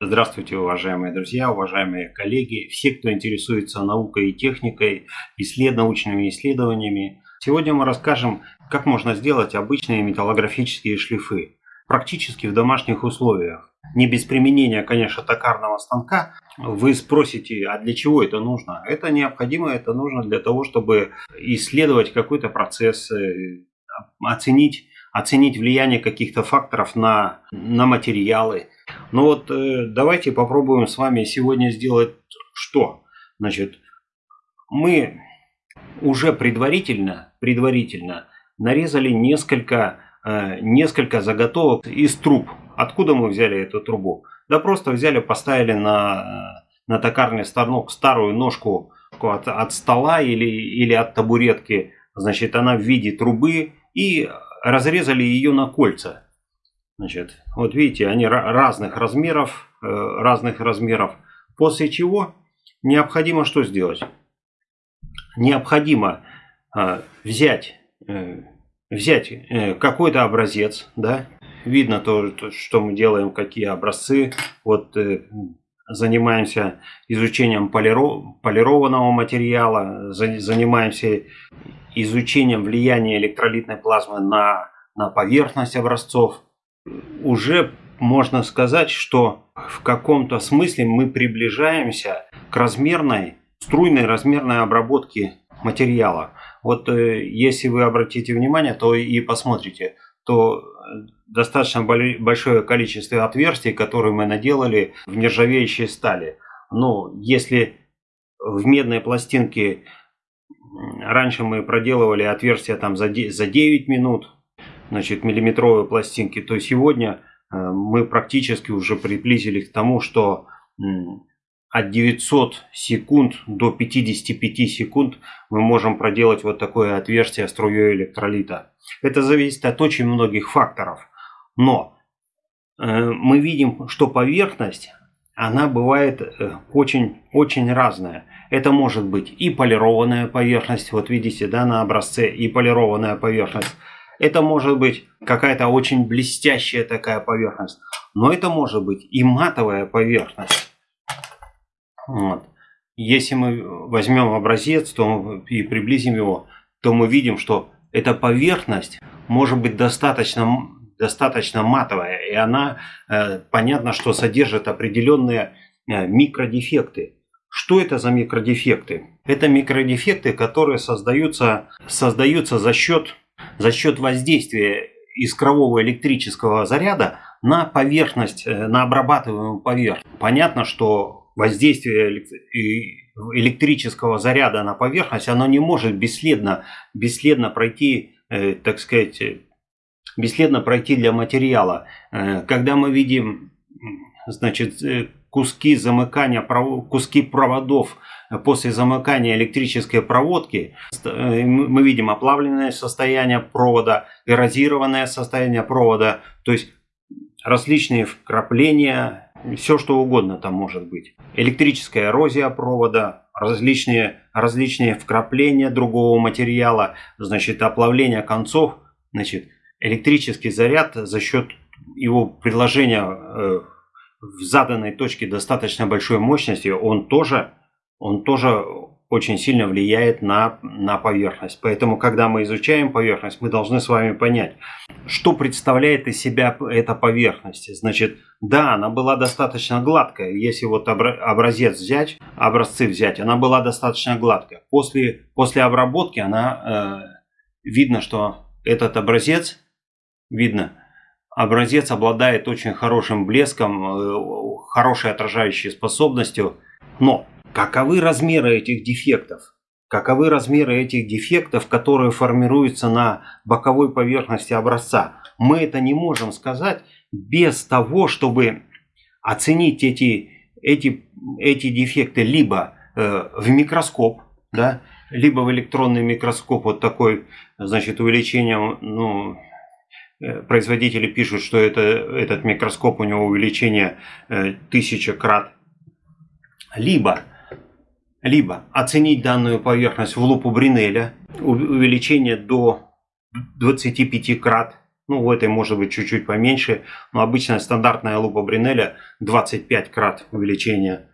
Здравствуйте, уважаемые друзья, уважаемые коллеги, все, кто интересуется наукой и техникой, исслед... научными исследованиями. Сегодня мы расскажем, как можно сделать обычные металлографические шлифы, практически в домашних условиях. Не без применения, конечно, токарного станка. Вы спросите, а для чего это нужно? Это необходимо, это нужно для того, чтобы исследовать какой-то процесс, э, оценить, оценить влияние каких-то факторов на, на материалы, ну вот э, давайте попробуем с вами сегодня сделать что? Значит, мы уже предварительно, предварительно нарезали несколько, э, несколько заготовок из труб. Откуда мы взяли эту трубу? Да просто взяли, поставили на, на токарный станок старую ножку от, от стола или, или от табуретки. Значит, она в виде трубы и разрезали ее на кольца. Значит, вот видите, они разных размеров, э, разных размеров. После чего необходимо что сделать? Необходимо э, взять, э, взять какой-то образец, да, видно то, что мы делаем, какие образцы. Вот занимаемся изучением полированного материала, занимаемся изучением влияния электролитной плазмы на, на поверхность образцов уже можно сказать, что в каком-то смысле мы приближаемся к размерной, струйной размерной обработке материала. Вот э, если вы обратите внимание, то и посмотрите, то достаточно большое количество отверстий, которые мы наделали в нержавеющей стали. Но если в медной пластинке раньше мы проделывали отверстия там за 9 минут, значит, миллиметровые пластинки, то сегодня э, мы практически уже приблизились к тому, что от 900 секунд до 55 секунд мы можем проделать вот такое отверстие струей электролита. Это зависит от очень многих факторов. Но э, мы видим, что поверхность, она бывает очень-очень э, разная. Это может быть и полированная поверхность, вот видите, да, на образце, и полированная поверхность. Это может быть какая-то очень блестящая такая поверхность. Но это может быть и матовая поверхность. Вот. Если мы возьмем образец то, и приблизим его, то мы видим, что эта поверхность может быть достаточно, достаточно матовая. И она, э, понятно, что содержит определенные э, микродефекты. Что это за микродефекты? Это микродефекты, которые создаются, создаются за счет за счет воздействия искрового электрического заряда на поверхность, э, на обрабатываемую поверхность. Понятно, что воздействие электрического заряда на поверхность, оно не может бесследно, бесследно пройти, э, так сказать, бесследно пройти для материала. Э, когда мы видим значит, куски замыкания, куски проводов после замыкания электрической проводки э, мы видим оплавленное состояние провода, эрозированное состояние провода, то есть различные вкрапления, все что угодно там может быть. Электрическая эрозия провода, различные, различные вкрапления другого материала, значит оплавление концов, значит электрический заряд за счет его предложения э, в заданной точке достаточно большой мощности, он тоже он тоже очень сильно влияет на, на поверхность. Поэтому, когда мы изучаем поверхность, мы должны с вами понять, что представляет из себя эта поверхность. Значит, да, она была достаточно гладкая. Если вот образец взять, образцы взять, она была достаточно гладкая. После, после обработки она, э, видно, что этот образец, видно, образец обладает очень хорошим блеском, э, хорошей отражающей способностью. Но Каковы размеры этих дефектов? Каковы размеры этих дефектов, которые формируются на боковой поверхности образца? Мы это не можем сказать без того, чтобы оценить эти, эти, эти дефекты либо э, в микроскоп, да, либо в электронный микроскоп, вот такой, значит, увеличение, ну, производители пишут, что это, этот микроскоп, у него увеличение э, тысяча крат, либо либо оценить данную поверхность в лупу Бринеля, увеличение до 25 крат, Ну, в этой может быть чуть-чуть поменьше, но обычная стандартная лупа Бринеля 25 крат увеличения.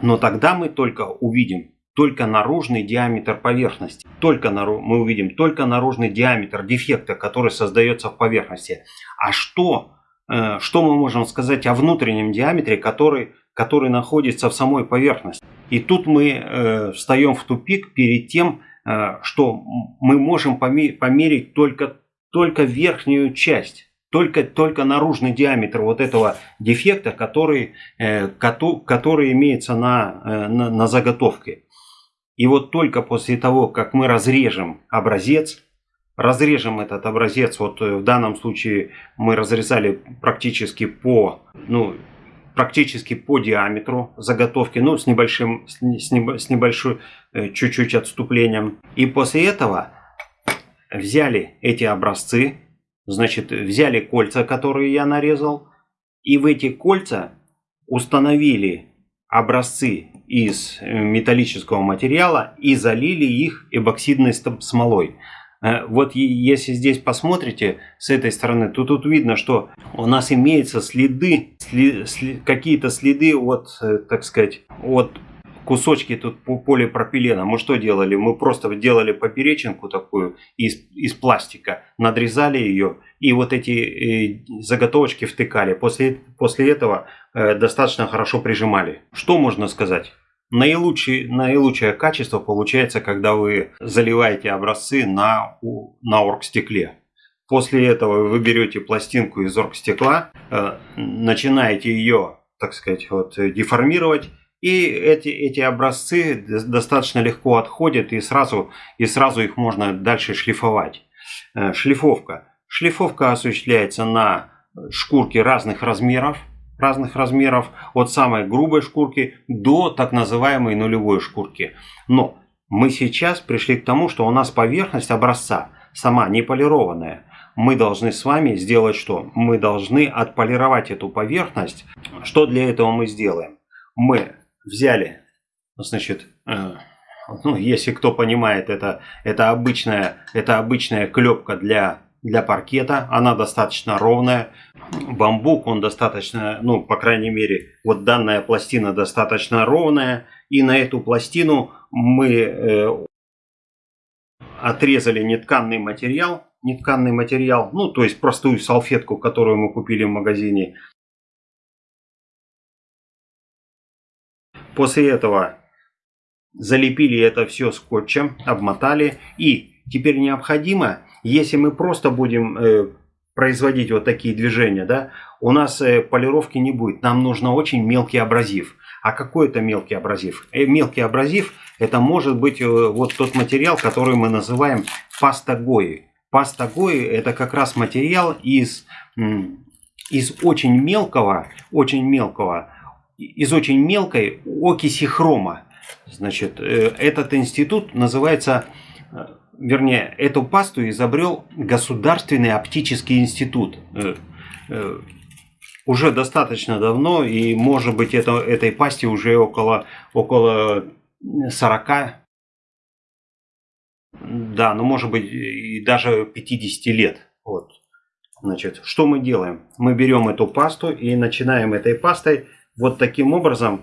Но тогда мы только увидим только наружный диаметр поверхности. Только нару... мы увидим только наружный диаметр дефекта, который создается в поверхности. А что, э, что мы можем сказать о внутреннем диаметре, который, который находится в самой поверхности? И тут мы э, встаем в тупик перед тем, э, что мы можем померить только, только верхнюю часть только, только наружный диаметр вот этого дефекта, который, э, который имеется на, э, на, на заготовке. И вот только после того, как мы разрежем образец, разрежем этот образец, вот э, в данном случае мы разрезали практически по, ну, практически по диаметру заготовки, ну, с небольшим, с, небо, с небольшой э, чуть-чуть отступлением. И после этого взяли эти образцы, значит, взяли кольца, которые я нарезал, и в эти кольца установили образцы из э, металлического материала и залили их эбоксидной смолой. Э, вот если здесь посмотрите с этой стороны, то тут видно, что у нас имеются следы, след, какие-то следы от, э, так сказать, от кусочки тут полипропилена. Мы что делали? Мы просто делали поперечинку такую из, из пластика, надрезали ее и вот эти э, заготовочки втыкали. После, после этого э, достаточно хорошо прижимали. Что можно сказать? Наилучший, наилучшее качество получается, когда вы заливаете образцы на, на оргстекле. После этого вы берете пластинку из оргстекла, э, начинаете ее, так сказать, вот, деформировать и эти, эти образцы достаточно легко отходят, и сразу, и сразу их можно дальше шлифовать. Э, шлифовка. Шлифовка осуществляется на шкурке разных размеров, разных размеров, от самой грубой шкурки до так называемой нулевой шкурки. Но мы сейчас пришли к тому, что у нас поверхность образца сама не полированная. Мы должны с вами сделать что? Мы должны отполировать эту поверхность. Что для этого мы сделаем? Мы взяли, значит, э, ну, если кто понимает, это, это, обычная, это обычная клепка для, для паркета, она достаточно ровная. Бамбук, он достаточно, ну, по крайней мере, вот данная пластина достаточно ровная. И на эту пластину мы э, отрезали нетканный материал, нетканный материал, ну, то есть простую салфетку, которую мы купили в магазине, После этого залепили это все скотчем, обмотали. И теперь необходимо, если мы просто будем э, производить вот такие движения, да, у нас э, полировки не будет. Нам нужно очень мелкий абразив. А какой это мелкий абразив? Э, мелкий абразив это может быть э, вот тот материал, который мы называем паста Гои. Паста Гои это как раз материал из, из очень мелкого, очень мелкого из очень мелкой окиси хрома. Значит, э, этот институт называется, э, вернее, эту пасту изобрел Государственный оптический институт. Э, уже достаточно давно, и может быть это, этой пасте уже около, около 40, да, ну может быть и даже 50 лет. Вот. Значит, что мы делаем? Мы берем эту пасту и начинаем этой пастой вот таким образом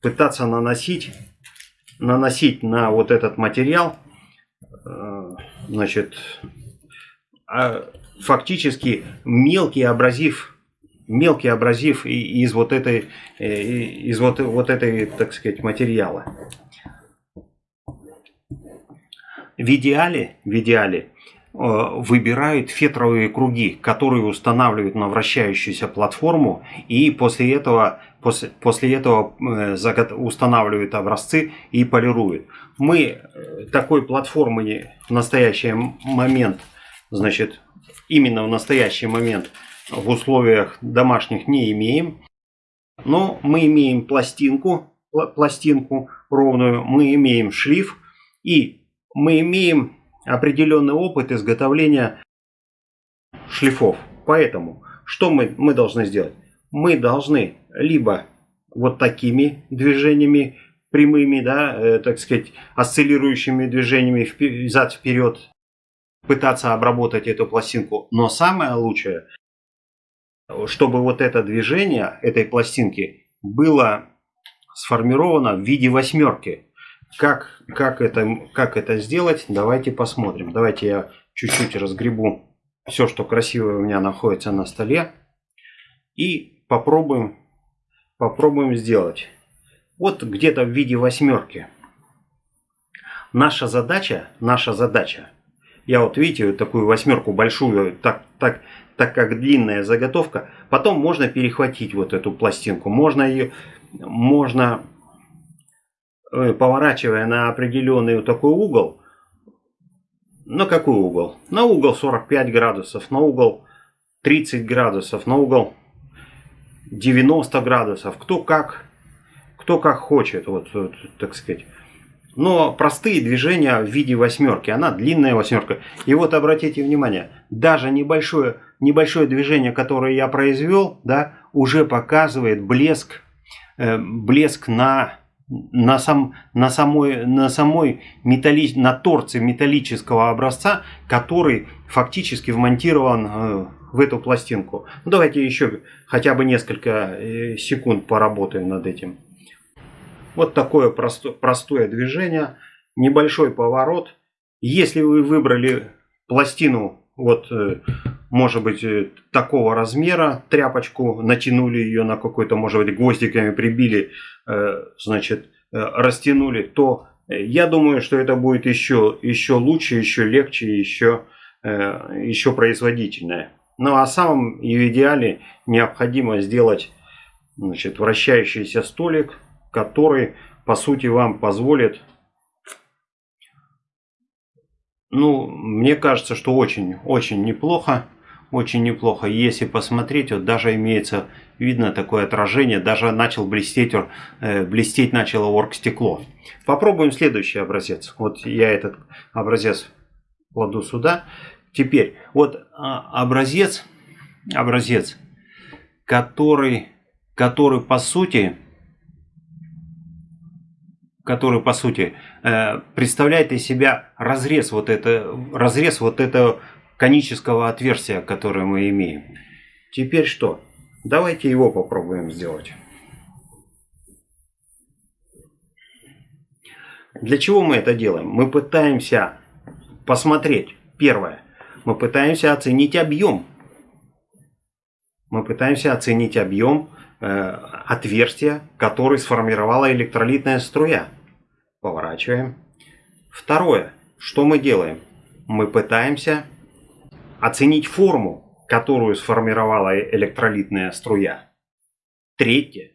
пытаться наносить, наносить на вот этот материал, э, значит, а, фактически мелкий абразив, мелкий абразив из вот этой, э, из вот, вот этой, так сказать, материала. В идеале, в идеале Э, выбирают фетровые круги, которые устанавливают на вращающуюся платформу и после этого, после, после этого э, устанавливают образцы и полируют. Мы э, такой платформы в настоящий момент, значит, именно в настоящий момент в условиях домашних не имеем. Но мы имеем пластинку, пластинку ровную, мы имеем шлиф и мы имеем определенный опыт изготовления шлифов. Поэтому, что мы, мы должны сделать? Мы должны либо вот такими движениями прямыми, да, э, так сказать, осциллирующими движениями взад-вперед пытаться обработать эту пластинку. Но самое лучшее, чтобы вот это движение этой пластинки было сформировано в виде восьмерки. Как, как, это, как это сделать, давайте посмотрим. Давайте я чуть-чуть разгребу все, что красивое у меня находится на столе. И попробуем, попробуем сделать. Вот где-то в виде восьмерки. Наша задача, наша задача, я вот видите, вот такую восьмерку большую, так, так, так как длинная заготовка, потом можно перехватить вот эту пластинку, можно ее, можно э, поворачивая на определенный вот такой угол, на какой угол? На угол 45 градусов, на угол 30 градусов, на угол 90 градусов, кто как, кто как хочет, вот, вот так сказать. Но простые движения в виде восьмерки, она длинная восьмерка. И вот обратите внимание, даже небольшое, небольшое движение, которое я произвел, да, уже показывает блеск, э, блеск на, на, сам, на самой, на самой металли, на торце металлического образца, который фактически вмонтирован э, в эту пластинку. Ну, давайте еще хотя бы несколько э, секунд поработаем над этим. Вот такое простое, простое движение, небольшой поворот. Если вы выбрали пластину, вот, э, может быть, э, такого размера, тряпочку, натянули ее на какой-то, может быть, гвоздиками прибили, э, значит, растянули, то я думаю, что это будет еще, еще лучше, еще легче, еще, еще производительнее. Ну а самым в идеале необходимо сделать значит, вращающийся столик, который, по сути, вам позволит, ну, мне кажется, что очень-очень неплохо, очень неплохо. Если посмотреть, вот даже имеется, видно такое отражение, даже начал блестеть, э, блестеть начало оргстекло. Попробуем следующий образец. Вот я этот образец кладу сюда. Теперь, вот а, образец, образец, который, который по сути который по сути э, представляет из себя разрез вот, это, разрез вот этого конического отверстия, которое мы имеем. Теперь что? Давайте его попробуем сделать. Для чего мы это делаем? Мы пытаемся посмотреть, первое, мы пытаемся оценить объем. Мы пытаемся оценить объем э, отверстия, который сформировала электролитная струя. Поворачиваем. Второе. Что мы делаем? Мы пытаемся оценить форму, которую сформировала электролитная струя. Третье.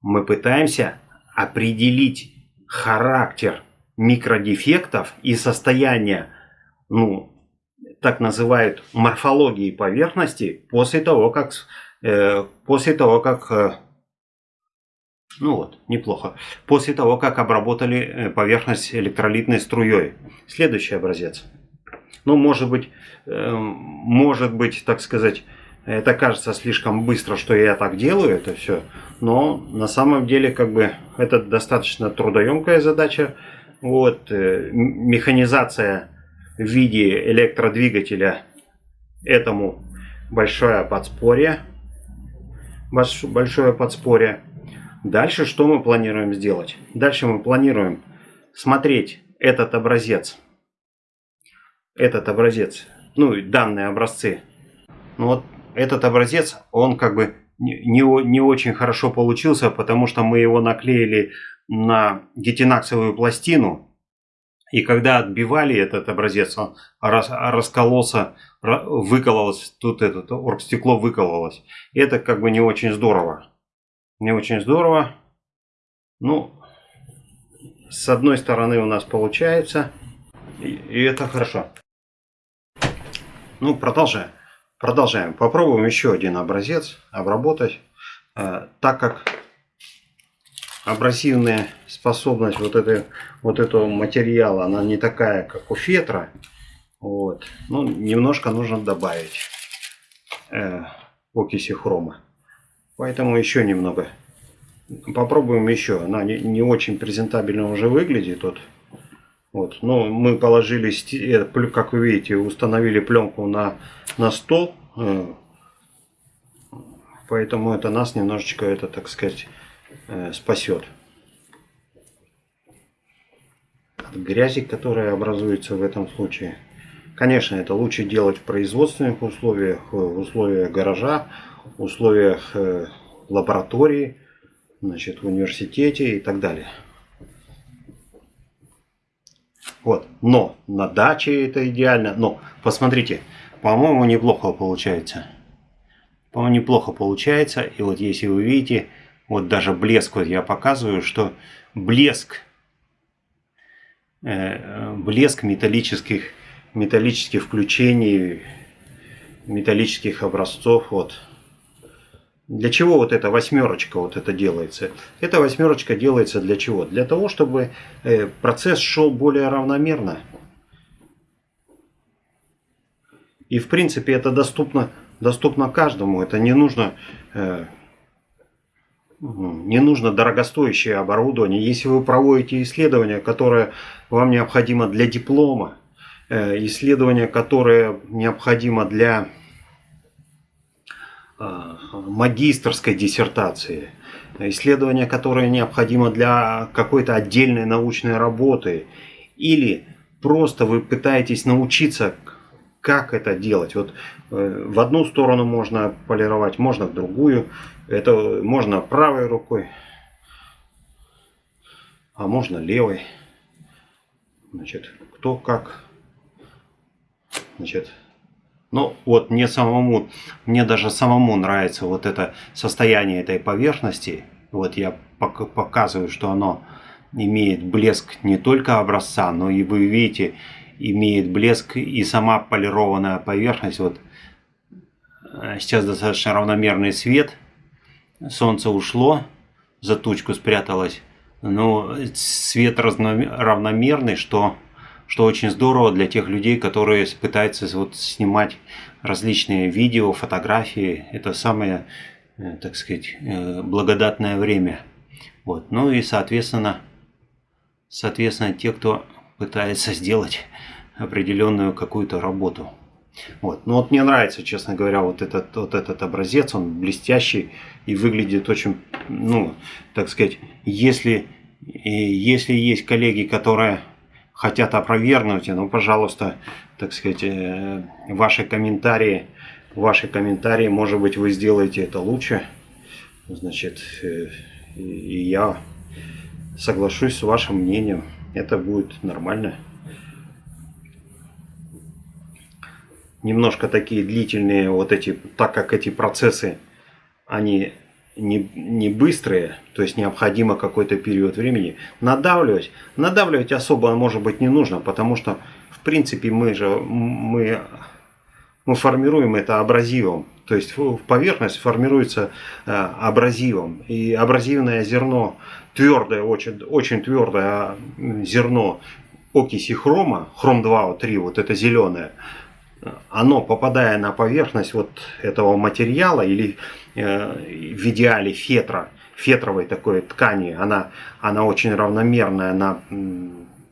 Мы пытаемся определить характер микродефектов и состояние, ну, так называют морфологии поверхности после того, как, э, после того, как э, ну вот, неплохо. После того, как обработали э, поверхность электролитной струей. Следующий образец. Ну, может быть, э, может быть, так сказать, это кажется слишком быстро, что я так делаю это все. Но на самом деле, как бы, это достаточно трудоемкая задача. Вот, э, механизация в виде электродвигателя этому большое подспорье. Большое подспорье. Дальше что мы планируем сделать? Дальше мы планируем смотреть этот образец. Этот образец, ну и данные образцы. Ну вот этот образец, он как бы не, не очень хорошо получился, потому что мы его наклеили на гетинаксовую пластину. И когда отбивали этот образец, он рас, раскололся, выкололось, тут это оргстекло выкололось. Это как бы не очень здорово не очень здорово. Ну, с одной стороны у нас получается, и, и это хорошо. Ну, продолжаем. Продолжаем. Попробуем еще один образец обработать, э, так как абразивная способность вот, этой, вот этого материала, она не такая, как у фетра. Вот. Ну, немножко нужно добавить э, окиси хрома. Поэтому еще немного. Попробуем еще. Она не, не очень презентабельно уже выглядит. Вот. Вот. Но мы положили, э, как вы видите, установили пленку на, на стол. Э, поэтому это нас немножечко, это, так сказать, э, спасет. От грязи, которая образуется в этом случае. Конечно, это лучше делать в производственных условиях, в условиях гаража, в условиях лаборатории, значит, в университете и так далее. Вот. Но на даче это идеально. Но посмотрите, по-моему, неплохо получается. По-моему, неплохо получается. И вот если вы видите, вот даже блеск, вот я показываю, что блеск, э, блеск металлических, металлических включений, металлических образцов, вот, для чего вот эта восьмерочка вот это делается? Эта восьмерочка делается для чего? Для того, чтобы э, процесс шел более равномерно. И в принципе это доступно, доступно каждому. Это не нужно, э, не нужно дорогостоящее оборудование. Если вы проводите исследование, которое вам необходимо для диплома, исследование, которое необходимо для Э, магистрской диссертации, исследование, которое необходимо для какой-то отдельной научной работы, или просто вы пытаетесь научиться, как это делать. Вот э, в одну сторону можно полировать, можно в другую. Это можно правой рукой, а можно левой. Значит, кто как. Значит, ну, вот мне самому, мне даже самому нравится вот это состояние этой поверхности. Вот я показываю, что оно имеет блеск не только образца, но и вы видите, имеет блеск и сама полированная поверхность. Вот э, сейчас достаточно равномерный свет. Солнце ушло, за тучку спряталось. Но свет равномерный, что что очень здорово для тех людей, которые пытаются вот снимать различные видео, фотографии. Это самое, э, так сказать, э, благодатное время. Вот. Ну и, соответственно, соответственно, те, кто пытается сделать определенную какую-то работу. Вот. Ну вот мне нравится, честно говоря, вот этот, вот этот образец, он блестящий и выглядит очень, ну, так сказать, если, если есть коллеги, которые хотят опровергнуть, ну, пожалуйста, так сказать, э, ваши комментарии, ваши комментарии, может быть, вы сделаете это лучше, значит, э, и я соглашусь с вашим мнением, это будет нормально. Немножко такие длительные вот эти, так как эти процессы, они не, не быстрые, то есть необходимо какой-то период времени, надавливать, надавливать особо может быть не нужно, потому что в принципе мы же мы, мы формируем это абразивом, то есть поверхность формируется э, абразивом, и абразивное зерно твердое, очень, очень твердое зерно окиси хрома, хром 2О3, вот это зеленое, оно, попадая на поверхность вот этого материала или э, в идеале фетра, фетровой такой ткани, она, она очень равномерная, она,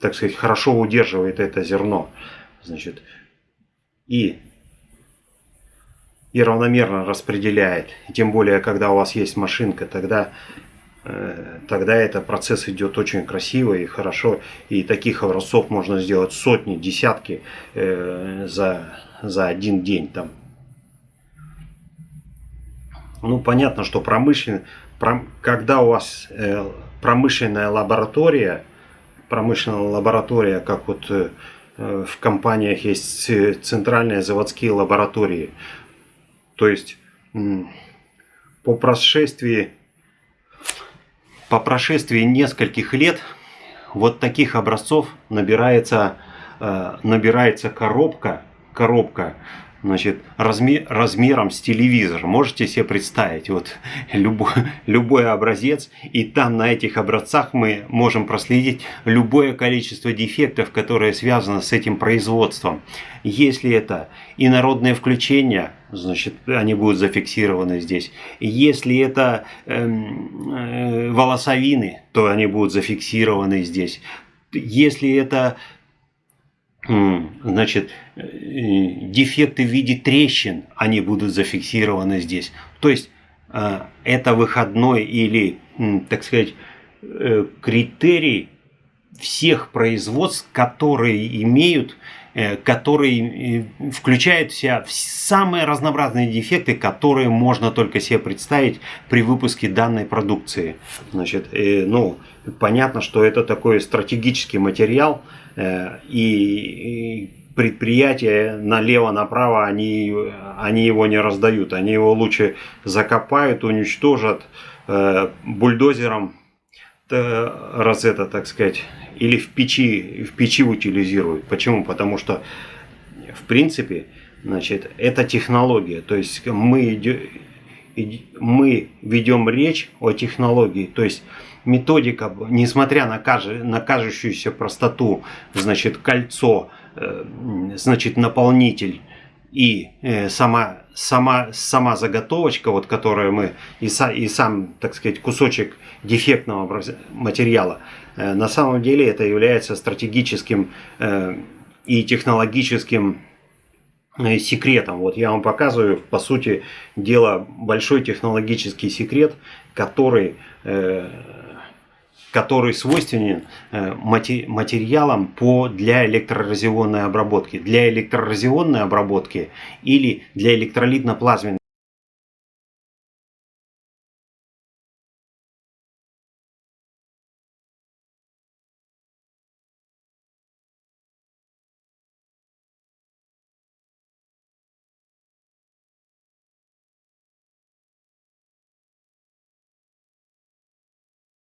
так сказать, хорошо удерживает это зерно. Значит, и, и равномерно распределяет. Тем более, когда у вас есть машинка, тогда тогда этот процесс идет очень красиво и хорошо. И таких образцов можно сделать сотни, десятки э, за, за один день. Там. Ну, понятно, что промышленный, когда у вас э, промышленная лаборатория, промышленная лаборатория, как вот в компаниях есть центральные заводские лаборатории, то есть по прошествии по прошествии нескольких лет вот таких образцов набирается, э, набирается коробка, коробка значит, размер, размером с телевизор. Можете себе представить, вот любой, любой образец, и там на этих образцах мы можем проследить любое количество дефектов, которое связано с этим производством. Если это инородные включения, значит, они будут зафиксированы здесь. Если это э, э, волосовины, то они будут зафиксированы здесь. если это значит, э, дефекты в виде трещин, они будут зафиксированы здесь. То есть э, это выходной или, так сказать, э, критерий всех производств, которые имеют, которые включают в себя самые разнообразные дефекты, которые можно только себе представить при выпуске данной продукции. Значит, ну, понятно, что это такой стратегический материал, Э, и предприятия налево-направо, они, они его не раздают. Они его лучше закопают, уничтожат э, бульдозером, раз это, так сказать, или в печи, в печи утилизируют. Почему? Потому что, в принципе, значит, это технология. То есть мы, мы ведем речь о технологии. То есть методика, несмотря на, каже, на кажущуюся простоту, значит, кольцо, э, значит, наполнитель и э, сама, сама, сама заготовочка, вот, которую мы, и, са, и сам, так сказать, кусочек дефектного материала, э, на самом деле это является стратегическим и технологическим секретом. Вот я вам показываю, по сути дела, большой технологический секрет, который который свойственен э, материалам по, для электроразионной обработки. Для электроразионной обработки или для электролитно-плазменной